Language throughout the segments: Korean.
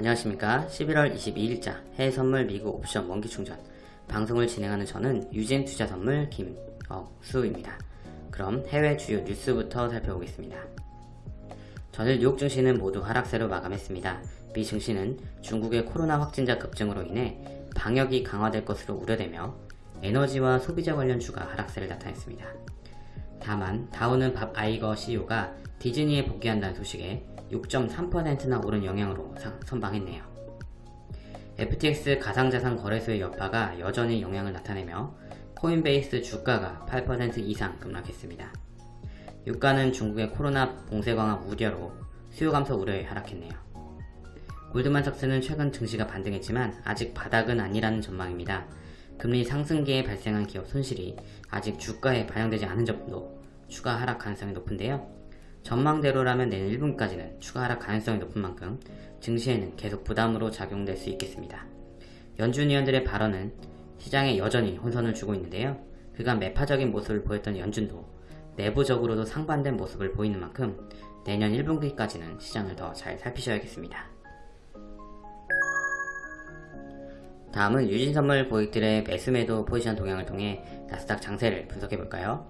안녕하십니까 11월 22일자 해외선물 미국 옵션 원기충전 방송을 진행하는 저는 유진 투자선물 김억수입니다. 그럼 해외 주요 뉴스부터 살펴보겠습니다. 전일 뉴욕 증시는 모두 하락세로 마감했습니다. 미 증시는 중국의 코로나 확진자 급증으로 인해 방역이 강화될 것으로 우려되며 에너지와 소비자 관련 주가 하락세를 나타냈습니다. 다만 다우는 밥 아이거 CEO가 디즈니에 복귀한다는 소식에 6.3%나 오른 영향으로 선방했네요. FTX 가상자산 거래소의 여파가 여전히 영향을 나타내며 코인베이스 주가가 8% 이상 급락했습니다. 유가는 중국의 코로나 봉쇄 강화 우려로 수요 감소 우려에 하락했네요. 골드만삭스는 최근 증시가 반등했지만 아직 바닥은 아니라는 전망입니다. 금리 상승기에 발생한 기업 손실이 아직 주가에 반영되지 않은 점도 추가 하락 가능성이 높은데요. 전망대로라면 내년 1분까지는 추가 하락 가능성이 높은 만큼 증시에는 계속 부담으로 작용될 수 있겠습니다. 연준 위원들의 발언은 시장에 여전히 혼선을 주고 있는데요. 그간 매파적인 모습을 보였던 연준도 내부적으로도 상반된 모습을 보이는 만큼 내년 1분기까지는 시장을 더 잘 살피셔야겠습니다. 다음은 유진선물 고객들의 매수매도 포지션 동향을 통해 나스닥 장세를 분석해볼까요?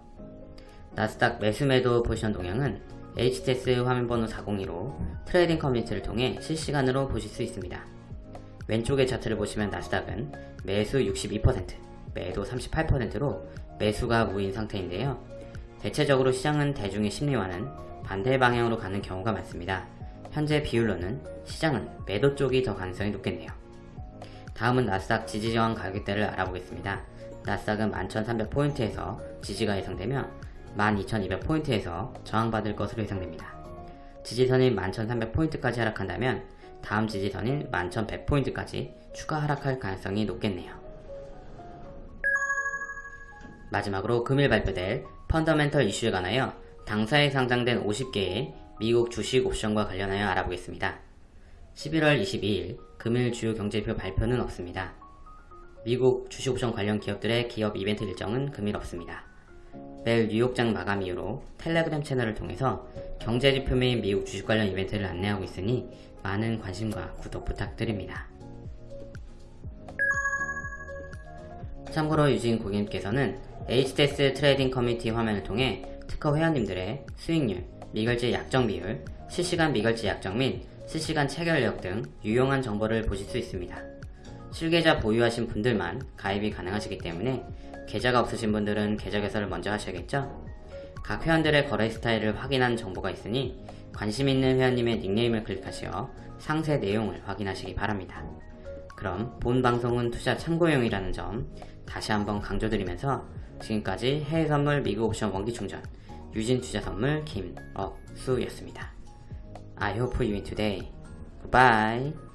나스닥 매수매도 포지션 동향은 HTS 화면번호 402로 trading community를 통해 실시간으로 보실 수 있습니다. 왼쪽의 차트를 보시면 나스닥은 매수 62%, 매도 38%로 매수가 우위인 상태인데요. 대체적으로 시장은 대중의 심리와는 반대 방향으로 가는 경우가 많습니다. 현재 비율로는 시장은 매도 쪽이 더 가능성이 높겠네요. 다음은 나스닥 지지저항 가격대를 알아보겠습니다. 나스닥은 11,300포인트에서 지지가 예상되며 12,200포인트에서 저항받을 것으로 예상됩니다. 지지선인 11,300포인트까지 하락한다면 다음 지지선인 11,100포인트까지 추가 하락할 가능성이 높겠네요. 마지막으로 금일 발표될 펀더멘털 이슈에 관하여 당사에 상장된 50개의 미국 주식 옵션과 관련하여 알아보겠습니다. 11월 22일 금일 주요 경제표 발표는 없습니다. 미국 주식옵션 관련 기업들의 기업 이벤트 일정은 금일 없습니다. 매일 뉴욕장 마감 이후로 텔레그램 채널을 통해서 경제지표 및 미국 주식 관련 이벤트를 안내하고 있으니 많은 관심과 구독 부탁드립니다. 참고로 유진 고객님께서는 HTS trading community 화면을 통해 특허 회원님들의 수익률, 미결제 약정 비율, 실시간 미결제 약정 및 실시간 체결력 등 유용한 정보를 보실 수 있습니다. 실계좌 보유하신 분들만 가입이 가능하시기 때문에 계좌가 없으신 분들은 계좌 개설을 먼저 하셔야겠죠? 각 회원들의 거래 스타일을 확인한 정보가 있으니 관심 있는 회원님의 닉네임을 클릭하시어 상세 내용을 확인하시기 바랍니다. 그럼 본 방송은 투자 참고용이라는 점 다시 한번 강조드리면서 지금까지 해외 선물 미국 옵션 원기 충전 유진 투자 선물 김억수였습니다. I hope you win today. Goodbye.